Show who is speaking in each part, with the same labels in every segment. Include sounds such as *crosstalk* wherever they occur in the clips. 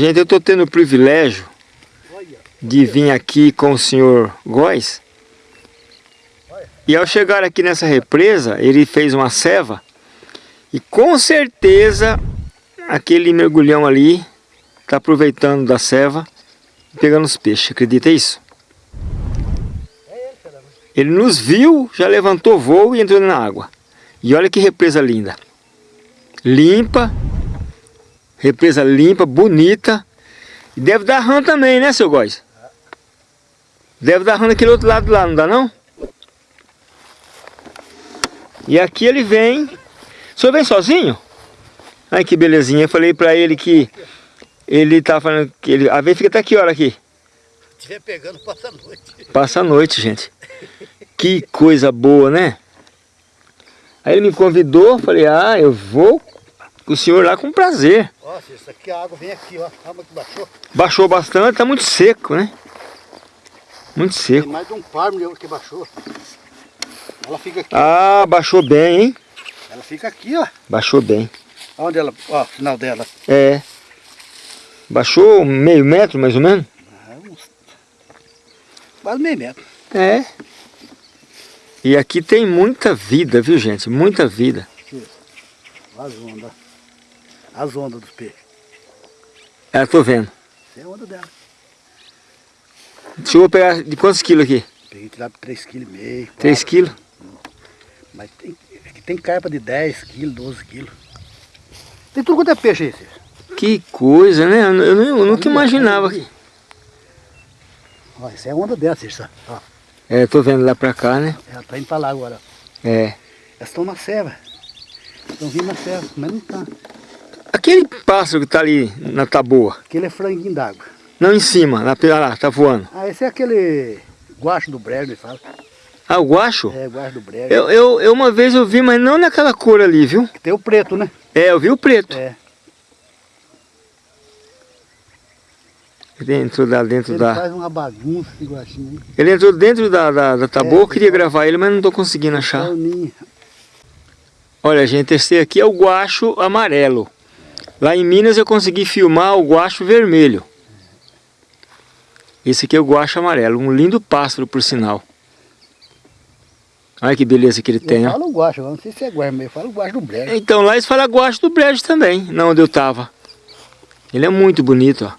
Speaker 1: Gente, eu estou tendo o privilégio de vir aqui com o senhor Góes. E ao chegar aqui nessa represa, ele fez uma ceva. E com certeza, aquele mergulhão ali está aproveitando da ceva e pegando os peixes. Acredita isso? Ele nos viu, já levantou voo e entrou na água. E olha que represa linda. Limpa, Represa limpa, bonita. E deve dar rã também, né, seu Góis? Deve dar rã naquele outro lado lá, não dá não? E aqui ele vem. O senhor vem sozinho? Ai, que belezinha. Eu falei pra ele que ele tá falando que ele... A vez fica até que hora aqui?
Speaker 2: Se estiver pegando, passa a noite.
Speaker 1: Passa a noite, gente. Que coisa boa, né? Aí ele me convidou, falei, ah, eu vou o senhor lá com prazer.
Speaker 2: Nossa, isso aqui a água vem aqui, ó. A água que baixou.
Speaker 1: Baixou bastante, tá muito seco, né? Muito seco.
Speaker 2: Tem mais de um par que baixou. Ela fica aqui.
Speaker 1: Ah, baixou bem, hein?
Speaker 2: Ela fica aqui, ó.
Speaker 1: Baixou bem.
Speaker 2: Onde ela, ó, final dela.
Speaker 1: É. Baixou meio metro, mais ou menos?
Speaker 2: Ah, quase meio metro.
Speaker 1: É. E aqui tem muita vida, viu gente? Muita vida.
Speaker 2: As ondas dos peixes.
Speaker 1: É, tô vendo.
Speaker 2: Essa é a onda dela.
Speaker 1: Deixa eu pegar de quantos quilos aqui?
Speaker 2: Peguei tirar 3,5 kg.
Speaker 1: 3 quilos?
Speaker 2: Mas tem, aqui tem carpa de 10 quilos, 12 quilos. Tem tudo quanto é peixe aí, Cícero.
Speaker 1: Que coisa, né? Eu, eu, eu nunca imaginava. Aqui.
Speaker 2: Ó, essa é a onda dela, Cícero.
Speaker 1: É, tô vendo lá pra cá, né?
Speaker 2: Ela tá indo pra lá agora.
Speaker 1: É.
Speaker 2: Elas estão na serva. Estão vindo na serva, mas não tá.
Speaker 1: Aquele pássaro que tá ali na taboa.
Speaker 2: Aquele é franguinho d'água.
Speaker 1: Não, em cima, lá, lá, tá voando.
Speaker 2: Ah, esse é aquele guacho do brejo, ele fala.
Speaker 1: Ah, o guacho?
Speaker 2: É, o guacho do brejo.
Speaker 1: Eu, eu, eu, uma vez eu vi, mas não naquela cor ali, viu?
Speaker 2: Tem o preto, né?
Speaker 1: É, eu vi o preto.
Speaker 2: É.
Speaker 1: Ele entrou lá dentro
Speaker 2: ele
Speaker 1: da...
Speaker 2: Ele faz uma bagunça esse guachinho.
Speaker 1: Ele entrou dentro da, da, da taboa, é, eu queria gravar ele, mas não tô conseguindo achar. Olha, gente, esse aqui é o guacho amarelo. Lá em Minas eu consegui filmar o guacho vermelho. Esse aqui é o guacho amarelo, um lindo pássaro por sinal. Olha que beleza que ele
Speaker 2: eu
Speaker 1: tem,
Speaker 2: Eu falo guacho, não sei se é guacho, mas eu falo guacho do brejo.
Speaker 1: Então lá eles falam guacho do brejo também, não onde eu tava. Ele é muito bonito, ó.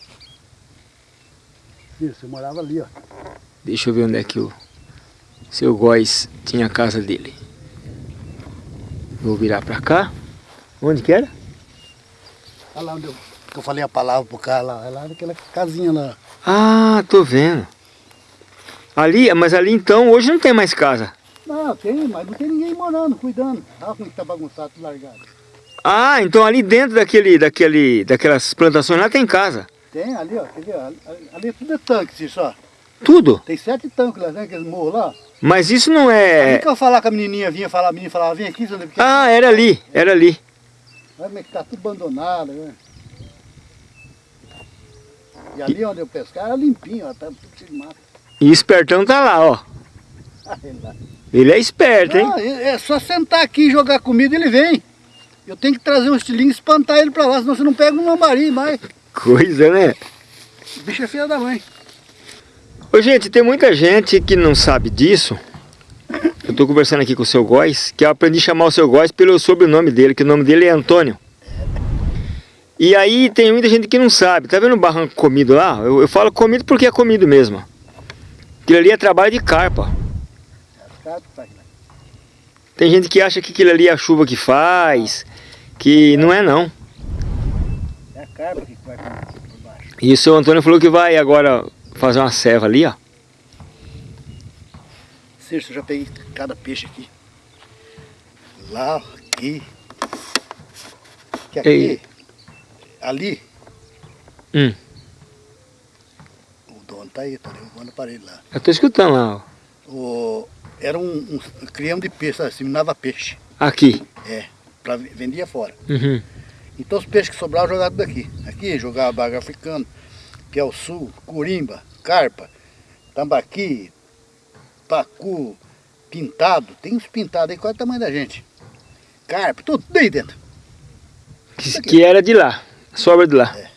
Speaker 2: Isso, eu morava ali, ó.
Speaker 1: Deixa eu ver onde é que o seu Góis tinha a casa dele. Vou virar pra cá. Onde que era?
Speaker 2: Olha lá onde eu, que eu falei a palavra pro cara lá. É lá naquela casinha lá.
Speaker 1: Ah, tô vendo. Ali, mas ali então, hoje não tem mais casa.
Speaker 2: Não, tem, mas não tem ninguém morando, cuidando. Olha como está bagunçado, tudo largado.
Speaker 1: Ah, então ali dentro daquele, daquele, daquelas plantações lá tem casa.
Speaker 2: Tem, ali ó, quer ver? Ali, ali tudo é tanque, se só.
Speaker 1: Tudo?
Speaker 2: Tem sete tanques lá, né, aqueles morros lá.
Speaker 1: Mas isso não é...
Speaker 2: Ali que eu falar com a menininha, vinha falar, a menina falava, vem aqui.
Speaker 1: Ah, era ali, era ali.
Speaker 2: Olha como é que tá tudo abandonado, né? E ali onde eu pescar era limpinho, ó, tá tudo cheio de mato.
Speaker 1: E espertão tá lá, ó. ele é esperto, hein?
Speaker 2: Não, é só sentar aqui e jogar comida ele vem. Eu tenho que trazer um estilinho e espantar ele pra lá, senão você não pega um lambari mais. *laughs*
Speaker 1: Coisa, né?
Speaker 2: O bicho é filha da mãe.
Speaker 1: Ô, gente, tem muita gente que não sabe disso. Eu tô conversando aqui com o seu Góis, que eu aprendi a chamar o seu Góis pelo sobrenome dele, que o nome dele é Antônio. E aí tem muita gente que não sabe. Tá vendo o barranco comido lá? Eu, eu falo comido porque é comido mesmo. Aquilo ali é trabalho de carpa. Tem gente que acha que aquilo ali é a chuva que faz, que não é não.
Speaker 2: É a carpa que vai.
Speaker 1: E o seu Antônio falou que vai agora fazer uma serva ali, ó.
Speaker 2: Eu já peguei cada peixe aqui. Lá, aqui. Que aqui, Ei. ali.
Speaker 1: Hum.
Speaker 2: O dono tá aí, tá derrubando o aparelho lá.
Speaker 1: Eu tô escutando lá, ó.
Speaker 2: O, era um, um criamos de peixe, assimilava peixe.
Speaker 1: Aqui?
Speaker 2: É, pra, vendia fora.
Speaker 1: Uhum.
Speaker 2: Então os peixes que sobravam jogavam daqui. Aqui jogava baga africano, que é o sul, curimba, carpa, tambaqui, pacu, pintado. Tem uns pintados aí, qual é o tamanho da gente? Carpa, tudo aí dentro.
Speaker 1: Que, que era de lá, sobra de lá. É.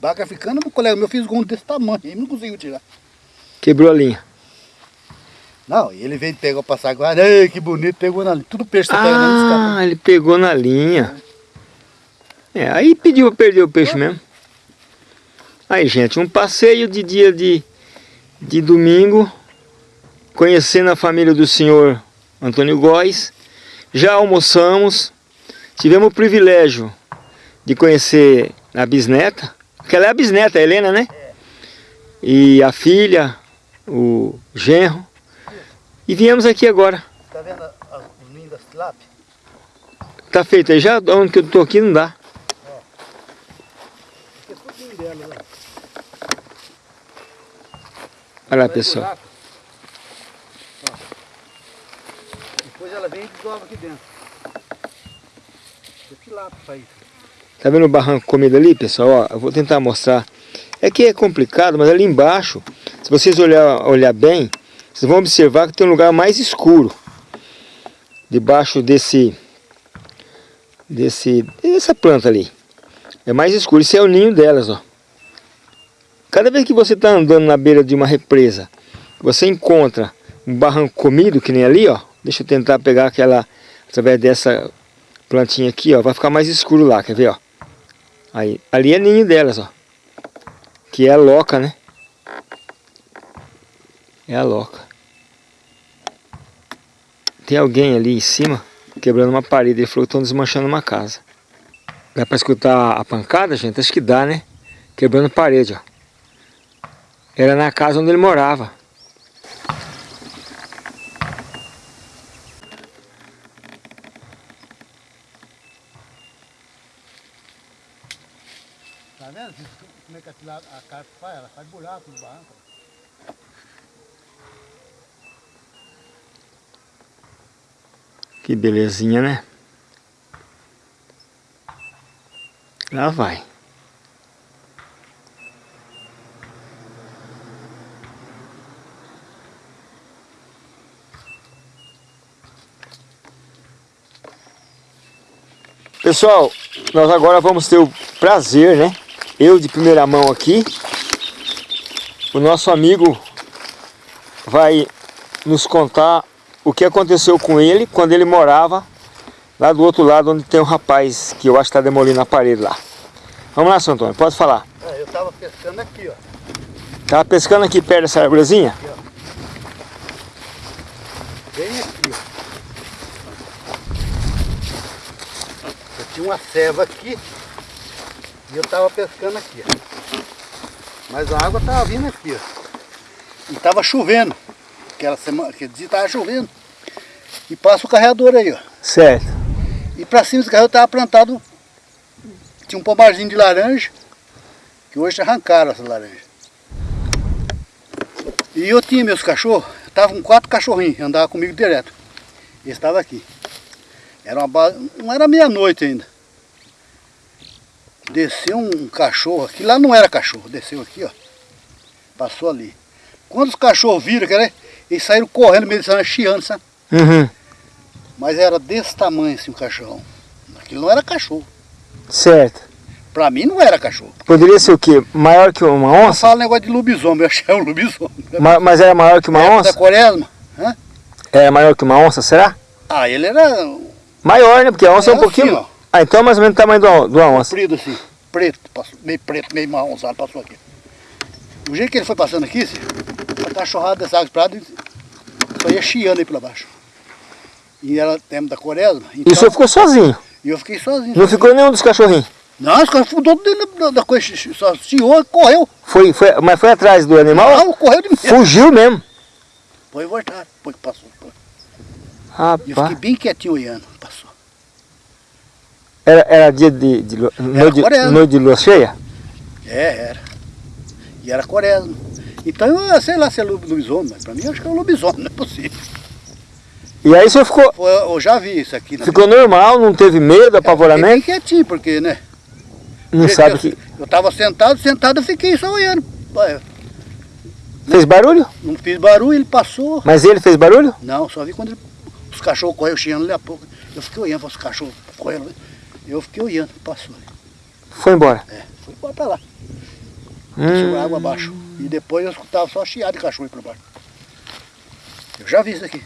Speaker 2: Baga africana, um colega meu fez um desse tamanho, ele não conseguiu tirar.
Speaker 1: Quebrou a linha.
Speaker 2: Não, ele veio pegar o passaguarda, ei, que bonito, pegou na linha. Tudo peixe você
Speaker 1: ah,
Speaker 2: pega na
Speaker 1: Ah, ele pegou na linha. É, aí pediu para perder o peixe mesmo. Aí, gente, um passeio de dia de, de domingo, conhecendo a família do senhor Antônio Góes. Já almoçamos, tivemos o privilégio de conhecer a bisneta, que ela é a bisneta, a Helena, né? E a filha, o genro. E viemos aqui agora.
Speaker 2: Tá vendo os ninhos das tilápia?
Speaker 1: Tá feito aí já? Onde que eu tô aqui não dá. Olha lá, pessoal.
Speaker 2: Vem e desova aqui dentro. Esse lá para
Speaker 1: Tá vendo o barranco comido ali, pessoal? Ó, eu vou tentar mostrar. É que é complicado, mas ali embaixo, se vocês olhar, olhar bem, vocês vão observar que tem um lugar mais escuro. Debaixo desse, desse, dessa planta ali. É mais escuro. Isso é o ninho delas, ó. Cada vez que você está andando na beira de uma represa, você encontra um barranco comido, que nem ali, ó. Deixa eu tentar pegar aquela, através dessa plantinha aqui, ó. Vai ficar mais escuro lá, quer ver, ó. Aí, ali é ninho delas, ó. Que é a loca, né? É a loca. Tem alguém ali em cima, quebrando uma parede. Ele falou que estão desmanchando uma casa. Dá para escutar a pancada, gente? Acho que dá, né? Quebrando parede, ó. Era na casa onde ele morava.
Speaker 2: Tá vendo como é que a, a carpa faz? Ela faz buraco no barranco.
Speaker 1: Que belezinha, né? Lá vai. Pessoal, nós agora vamos ter o prazer, né? Eu de primeira mão aqui. O nosso amigo vai nos contar o que aconteceu com ele quando ele morava lá do outro lado onde tem um rapaz que eu acho que está demolindo a parede lá. Vamos lá, seu Antônio, pode falar.
Speaker 2: É, eu estava pescando aqui, ó.
Speaker 1: Tava pescando aqui perto dessa ó.
Speaker 2: Bem aqui, ó. tinha uma ceva aqui e eu estava pescando aqui, ó. Mas a água estava vindo aqui, ó. E estava chovendo. Aquela semana, aquele dia estava chovendo. E passa o carregador aí, ó.
Speaker 1: Certo.
Speaker 2: E para cima desse carregador estava plantado, tinha um pomarzinho de laranja, que hoje arrancaram essa laranja. E eu tinha meus cachorros, estavam com quatro cachorrinhos, andavam comigo direto. Eles estavam aqui. Era uma não era meia-noite ainda. Desceu um cachorro aqui, lá não era cachorro, desceu aqui, ó. Passou ali. Quando os cachorros viram, cara, eles saíram correndo, meio de chiando, sabe?
Speaker 1: Uhum.
Speaker 2: Mas era desse tamanho assim o cachorro. Aquilo não era cachorro.
Speaker 1: Certo.
Speaker 2: Pra mim não era cachorro.
Speaker 1: Poderia ser o quê? Maior que uma onça?
Speaker 2: Eu falo negócio de lobisomem, eu achei um lobisomem.
Speaker 1: Ma mas era maior que uma onça?
Speaker 2: da quaresma. Hã?
Speaker 1: Era maior que uma onça, será?
Speaker 2: Ah, ele era
Speaker 1: Maior, né? Porque a onça é, é um pouquinho... Assim, ah, então é mais ou menos o tamanho do, do onça.
Speaker 2: Comprido assim, preto, passou, meio preto, meio marronzado, passou aqui. O jeito que ele foi passando aqui, assim, a cachorrada dessa água prata, só ia chiando aí pra baixo. E era tempo da quaresma.
Speaker 1: Então, e o senhor ficou sozinho?
Speaker 2: E eu fiquei sozinho. Não
Speaker 1: sozinho. ficou nenhum dos cachorrinhos?
Speaker 2: Não, os cachorros todos dentro da, coisa, só chiou e correu.
Speaker 1: Foi, foi, mas foi atrás do animal?
Speaker 2: Não, correu de mim.
Speaker 1: Fugiu mesmo?
Speaker 2: Foi voltar, depois que passou.
Speaker 1: Rapaz.
Speaker 2: E eu fiquei bem quietinho olhando.
Speaker 1: Era, era dia de, de, de, noite, noite de lua cheia?
Speaker 2: É, era. E era quaresma. Então, eu sei lá se é lobisomem, mas pra mim eu acho que é um lobisomem, *laughs* não é possível.
Speaker 1: E aí você ficou...
Speaker 2: Foi, eu já vi isso aqui.
Speaker 1: Ficou vida. normal, não teve medo, é, apavoramento?
Speaker 2: Fiquei quietinho, porque, né?
Speaker 1: Não sabe eu, que...
Speaker 2: Eu estava sentado, sentado eu fiquei só olhando.
Speaker 1: Fez barulho?
Speaker 2: Não fiz barulho, ele passou.
Speaker 1: Mas ele fez barulho?
Speaker 2: Não, só vi quando ele os cachorros correram chiando ali a pouco. Eu fiquei olhando os cachorros correndo. Eu fiquei olhando, passou ali.
Speaker 1: Foi embora?
Speaker 2: É, foi embora pra lá. hum. água abaixo. E depois eu escutava só chiado de cachorro para baixo. Eu já vi isso aqui.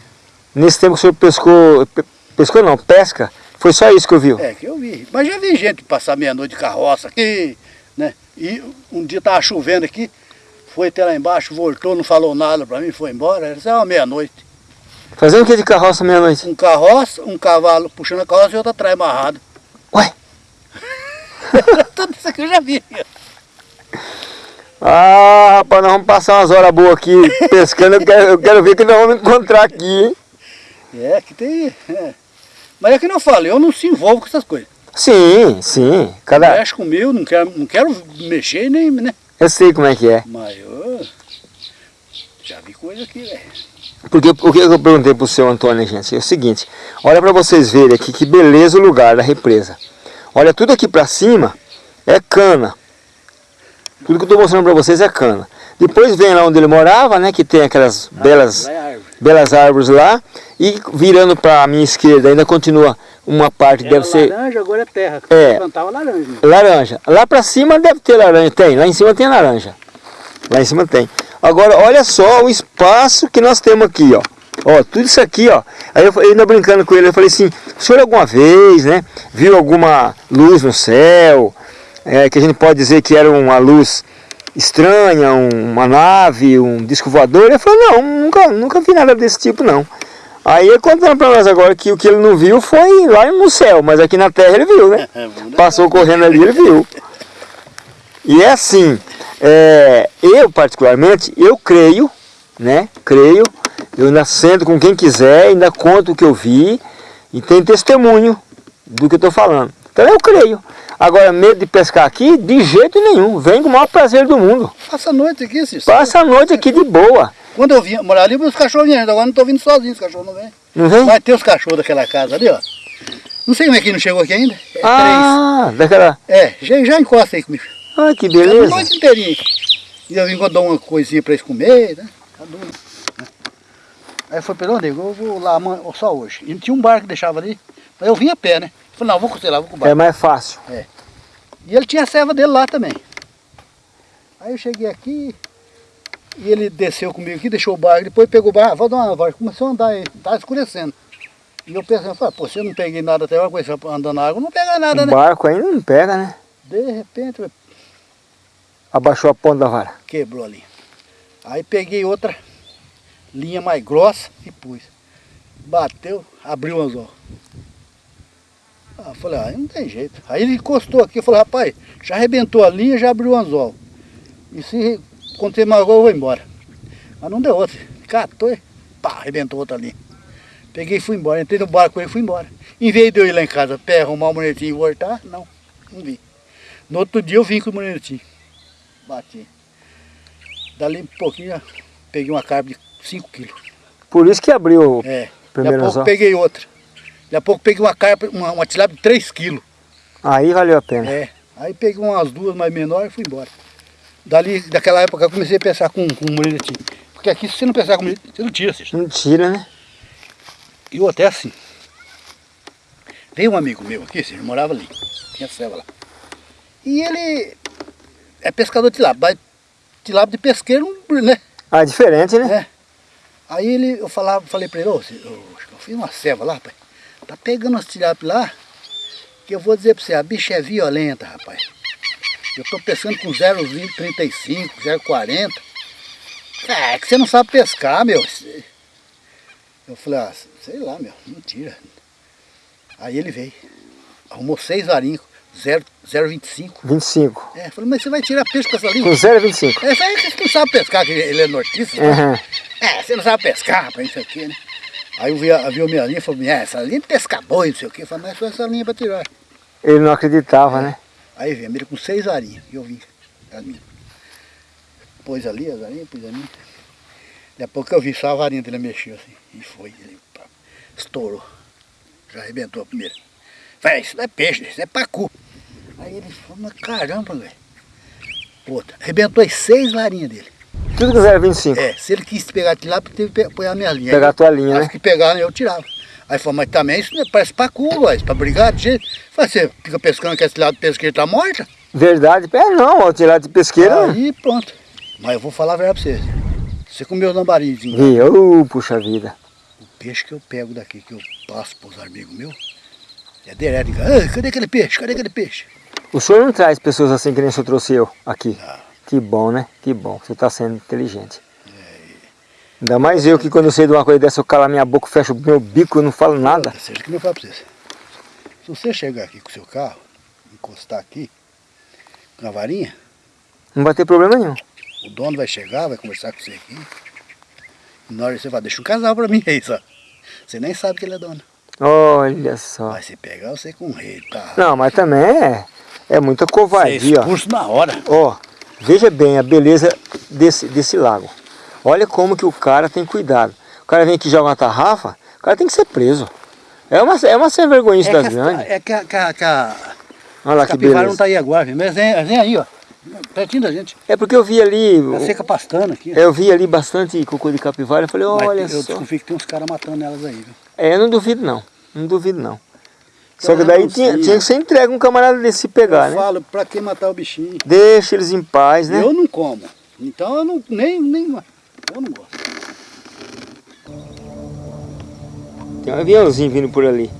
Speaker 1: Nesse tempo que o senhor pescou, pescou não, pesca, foi só isso que eu vi?
Speaker 2: É, que eu vi. Mas já vi gente passar meia-noite de carroça aqui, né? E um dia estava chovendo aqui, foi até lá embaixo, voltou, não falou nada para mim, foi embora. Era uma meia-noite.
Speaker 1: Fazendo o que de carroça meia-noite?
Speaker 2: Um carroça, um cavalo puxando a carroça e outro atrás amarrado.
Speaker 1: Ué?
Speaker 2: Tudo isso aqui eu já vi.
Speaker 1: Ah, rapaz, nós vamos passar umas horas boas aqui pescando, eu quero, eu quero ver o que nós vamos encontrar aqui, hein?
Speaker 2: É, que tem... É. Mas é que não falo, eu não se envolvo com essas coisas.
Speaker 1: Sim, sim.
Speaker 2: Cada... Mexe comigo, não quero, não quero mexer nem, né?
Speaker 1: Eu sei como é que é.
Speaker 2: Mas eu já vi coisa aqui, velho.
Speaker 1: Porque o que eu perguntei para o seu Antônio, gente, é o seguinte, olha para vocês verem aqui que beleza o lugar da represa. Olha, tudo aqui para cima é cana. Tudo que eu estou mostrando para vocês é cana. Depois vem lá onde ele morava, né, que tem aquelas ah, belas, é belas árvores lá. E virando para a minha esquerda ainda continua uma parte,
Speaker 2: Era
Speaker 1: deve ser...
Speaker 2: laranja, agora é terra.
Speaker 1: É,
Speaker 2: plantava laranja.
Speaker 1: Laranja. Lá para cima deve ter laranja, tem. Lá em cima tem laranja. Lá em cima tem. Agora, olha só o espaço que nós temos aqui, ó. Ó, tudo isso aqui, ó. Aí eu ainda brincando com ele, eu falei assim, o senhor alguma vez, né, viu alguma luz no céu? é, que a gente pode dizer que era uma luz estranha, um, uma nave, um disco voador. Ele falou, não, nunca, nunca vi nada desse tipo não. Aí ele contando para nós agora que o que ele não viu foi lá no céu, mas aqui na terra ele viu, né? *laughs* É Passou correndo ali, ele viu. E é assim, é, eu particularmente, eu creio, né? Creio, eu ainda sento com quem quiser, ainda conto o que eu vi e tem testemunho do que eu estou falando. Então eu creio. Agora, medo de pescar aqui, de jeito nenhum. Vem com o maior prazer do mundo.
Speaker 2: Passa a noite aqui, Cícero.
Speaker 1: Passa a noite aqui de boa.
Speaker 2: Quando eu vinha morar ali, os cachorros vinham. Agora não estou vindo sozinho, os cachorros não vêm.
Speaker 1: Não vem?
Speaker 2: Vai ter os cachorros daquela casa ali, ó. Não sei como é que não chegou aqui ainda. É
Speaker 1: ah, três. daquela...
Speaker 2: É, já, já encosta aí comigo.
Speaker 1: Ah, que beleza.
Speaker 2: A noite inteirinha. E eu vim dou uma coisinha para eles comer, né? Aí foi pelo onde? Eu vou lá só hoje. E tinha um barco que deixava ali. Aí eu vim a pé, né? Falei, não, vou costelar, vou com o barco.
Speaker 1: É mais fácil.
Speaker 2: É. E ele tinha a serva dele lá também. Aí eu cheguei aqui, e ele desceu comigo aqui, deixou o barco, depois pegou o barco, vou dar uma volta, começou a andar aí, tá escurecendo. E eu pensando, falei, pô, se eu não peguei nada até agora, com andando na água, não pega nada,
Speaker 1: o
Speaker 2: né?
Speaker 1: O barco ainda não pega, né?
Speaker 2: De repente...
Speaker 1: Abaixou a ponta da vara.
Speaker 2: Quebrou ali. Aí peguei outra linha mais grossa e pus. Bateu, abriu o anzol. Ah, falei, ah, não tem jeito. Aí ele encostou aqui, eu falei, rapaz, já arrebentou a linha, já abriu o anzol. E se acontecer mais agora, eu vou embora. Mas não deu outra. Catou e pá, arrebentou outra linha. Peguei e fui embora, entrei no barco e fui embora. Em vez de eu ir lá em casa, pé, arrumar o monetinho e voltar, não, não vi. No outro dia eu vim com o monetinho. Bati. Dali um pouquinho, peguei uma carne de 5 quilos.
Speaker 1: Por isso que abriu o
Speaker 2: é. primeiro anzol? peguei outra. Daqui a pouco peguei uma carpa, uma, uma tilápia de 3 quilos.
Speaker 1: Aí valeu a pena.
Speaker 2: É. Aí peguei umas duas mais menores e fui embora. Dali, daquela época eu comecei a pensar com, com moletim. Porque aqui se você não pensar com você não tira, você.
Speaker 1: Não tira, né?
Speaker 2: E eu até assim. Veio um amigo meu aqui, você morava ali. Tinha ceva lá. E ele é pescador de tilápia. Tilápia de pesqueiro, né?
Speaker 1: Ah, diferente, né?
Speaker 2: É. Aí ele, eu falava, falei pra ele, ô, eu, eu fiz uma ceva lá, pai. Tá pegando as tilápias lá, que eu vou dizer para você, a bicha é violenta, rapaz. Eu tô pescando com 0,35, 0,40. É, é que você não sabe pescar, meu. Eu falei, ah, sei lá, meu, mentira. Aí ele veio, arrumou seis varinhos, 0,25.
Speaker 1: 25.
Speaker 2: É, falei, mas você vai tirar peixe com essa linha?
Speaker 1: Com 0,25.
Speaker 2: É, aí você não sabe pescar, que ele é nortista. Uhum. É, você não sabe pescar, rapaz, isso aqui, né? Aí eu vi, viu a minha linha e falou, é, essa linha de pescar boi, não sei o quê. Eu falei, mas só essa linha para tirar.
Speaker 1: Ele não acreditava,
Speaker 2: é.
Speaker 1: né?
Speaker 2: Aí veio, ele com seis arinhas, e eu vim, as minhas. Pôs ali as arinhas, pôs a minha. Daqui a pouco eu vi só a varinha dele mexeu assim, e foi, ele pá, estourou. Já arrebentou a primeira. Falei, isso não é peixe, isso é pacu. Aí ele falou, caramba, velho. Outra, arrebentou as seis varinhas dele.
Speaker 1: Tudo que 0,25?
Speaker 2: É, se ele quis pegar de lá, teve que pegar a minha linha.
Speaker 1: Pegar a tua linha,
Speaker 2: né? que pegar, eu tirava. Aí falou, mas também isso parece pacu, Góis, pra brigar de jeito. Falei, você fica pescando que esse lado do pesqueiro tá morta?
Speaker 1: Verdade. É não, ó, tirar de pesqueira.
Speaker 2: Aí pronto. Mas eu vou falar a verdade pra você. Você comeu os lambarizinhos.
Speaker 1: Vi, ô, puxa vida.
Speaker 2: O peixe que eu pego daqui, que eu passo pros amigos meus, é direto. Cadê aquele peixe? Cadê aquele peixe?
Speaker 1: O senhor não traz pessoas assim que nem o senhor trouxe eu aqui?
Speaker 2: Não.
Speaker 1: Que bom, né? Que bom. Você está sendo inteligente. Ainda mais eu que quando eu sei de uma coisa dessa, eu calo a minha boca, fecho o meu bico e não falo nada.
Speaker 2: Seja que nem eu falo pra vocês. Se você chegar aqui com o seu carro, encostar aqui, com a varinha,
Speaker 1: Não vai ter problema nenhum.
Speaker 2: o dono vai chegar, vai conversar com você aqui. E na hora você vai, deixa um casal pra mim aí, só. Você nem sabe que ele é dono.
Speaker 1: Olha só.
Speaker 2: Vai se pegar você com o rei, tá?
Speaker 1: Não, mas também é, é muita
Speaker 2: Você é
Speaker 1: covardia, ó.
Speaker 2: expulso na hora.
Speaker 1: Ó, veja bem a beleza desse, desse lago. Olha como que o cara tem cuidado. O cara vem aqui e joga uma tarrafa, o cara tem que ser preso. É uma, é uma sem vergonhice
Speaker 2: É
Speaker 1: das grandes.
Speaker 2: é que, a, que, a, que a
Speaker 1: Olha lá que beleza.
Speaker 2: não tá aí agora, mas vem, vem aí, ó. Pertinho da gente.
Speaker 1: É porque eu vi ali,
Speaker 2: Tá seca pastando aqui.
Speaker 1: eu vi ali bastante cocô de capivara, eu falei,
Speaker 2: Mas
Speaker 1: olha
Speaker 2: eu
Speaker 1: só.
Speaker 2: desconfio que tem uns caras matando elas aí, viu?
Speaker 1: É, eu não duvido não, não duvido não. Só que daí tinha, tinha que ser entregue um camarada desse se pegar,
Speaker 2: eu
Speaker 1: né?
Speaker 2: falo, pra que matar o bichinho?
Speaker 1: Deixa eles em paz, né?
Speaker 2: Eu não como. Então eu não, nem, nem, eu não gosto.
Speaker 1: Tem um aviãozinho vindo por ali.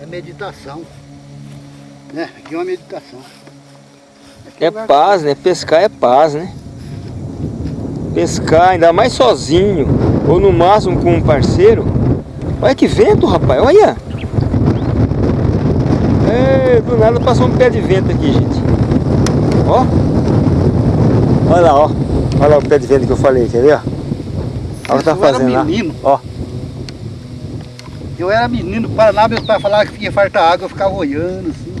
Speaker 2: É meditação. Né? Aqui é uma meditação. Aqui
Speaker 1: É
Speaker 2: lugar-
Speaker 1: paz, né? Pescar é paz, né? Pescar, ainda mais sozinho, ou no máximo com um parceiro. Olha que vento, rapaz, olha! É, do nada passou um pé de vento aqui, gente. Ó! Olha lá, ó. Olha lá o pé de vento que eu falei, quer ver? ó? Olha o que tá fazendo lá. Ó,
Speaker 2: Eu era menino do Paraná, meus pais falavam que ia fartar água, eu ficava olhando assim.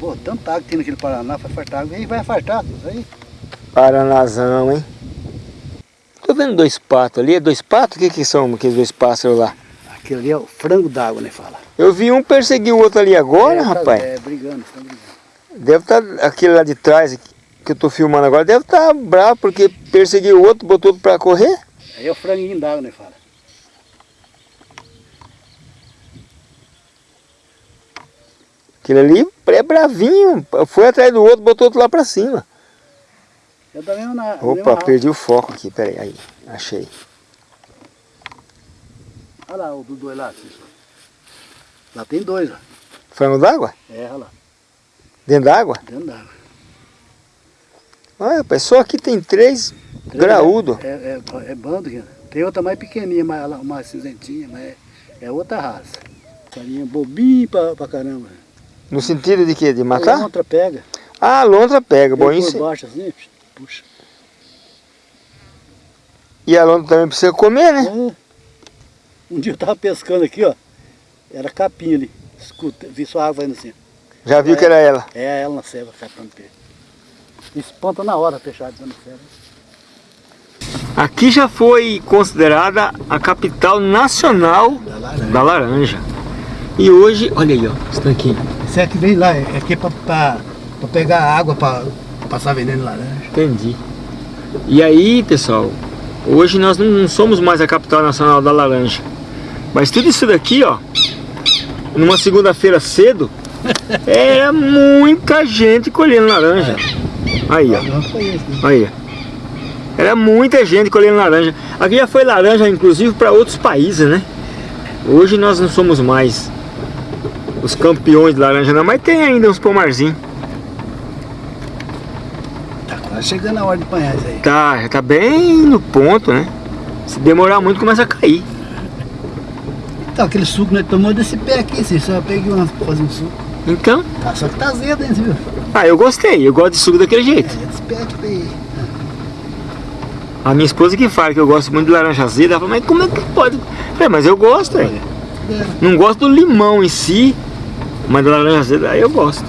Speaker 2: Pô, tanta água que tem naquele Paraná, vai fartar água. Aí vai fartar, isso aí.
Speaker 1: Paranazão, hein? Tô vendo dois patos ali, é dois patos? O que que são aqueles dois pássaros lá?
Speaker 2: Aquele ali é o frango d'água, né, fala.
Speaker 1: Eu vi um perseguir o outro ali agora,
Speaker 2: é, tá-
Speaker 1: rapaz.
Speaker 2: É, brigando, estão brigando.
Speaker 1: Deve estar, aquele lá de trás que eu tô filmando agora, deve estar bravo porque perseguiu o outro, botou outro pra correr.
Speaker 2: Aí é o franguinho d'água, né, fala.
Speaker 1: Aquele ali é bravinho, foi atrás do outro, botou outro lá pra cima.
Speaker 2: Eu também na,
Speaker 1: Opa, perdi o foco aqui, peraí, aí, achei.
Speaker 2: Olha lá o do dois lá. assim. Lá tem dois, ó.
Speaker 1: Frango d'água?
Speaker 2: É, olha lá,
Speaker 1: Dentro d'água?
Speaker 2: dentro d'água.
Speaker 1: Olha, só aqui tem três
Speaker 2: Três,
Speaker 1: graúdo.
Speaker 2: É, é, é bando, aqui. Tem outra mais pequenininha, mais, mais cinzentinha, mas é, é outra raça. Carinha bobinho pra, pra caramba.
Speaker 1: No sentido de quê? De matar?
Speaker 2: a outra pega,
Speaker 1: Ah, a lontra pega, bom, isso.
Speaker 2: baixo assim, puxa.
Speaker 1: E a lontra também precisa comer, né?
Speaker 2: É. Um dia eu tava pescando aqui, ó. Era capim ali. Escuta, vi sua água indo assim.
Speaker 1: Já viu que era ela.
Speaker 2: É ela na ceva, catando peixe. Espanta na hora, fechado dentro da ceva.
Speaker 1: Aqui já foi considerada a capital nacional
Speaker 2: Da laranja.
Speaker 1: da laranja. E hoje, olha aí, ó, esse tanquinho.
Speaker 2: Esse aqui vem lá, é aqui pra pegar água pra passar veneno em laranja.
Speaker 1: Entendi. E aí, pessoal, hoje nós não somos mais a capital nacional da laranja. Mas tudo isso daqui, ó, numa segunda-feira cedo, era *laughs* muita gente colhendo laranja. Aí, ó.
Speaker 2: Né?
Speaker 1: Aí. Era muita gente colhendo laranja. Aqui já foi laranja, inclusive, para outros países, né? Hoje nós não somos mais os campeões de laranja, não, mas tem ainda uns pomarzinhos.
Speaker 2: Tá quase chegando a hora de apanhar isso aí.
Speaker 1: Tá, já tá bem no ponto, né? Se demorar muito, começa a cair.
Speaker 2: Então, aquele suco nós tomamos desse pé aqui, você só peguei uma pra fazer um suco.
Speaker 1: Então,
Speaker 2: Tá, só que tá azedo, hein, viu?
Speaker 1: ah, eu gostei, eu gosto de suco daquele jeito.
Speaker 2: É, desse pé aqui.
Speaker 1: A minha esposa que fala que eu gosto muito de laranja azeda, ela fala, mas como é que pode? Falei, mas eu gosto, velho. Não gosto do limão em si, mas da laranja azeda aí eu gosto.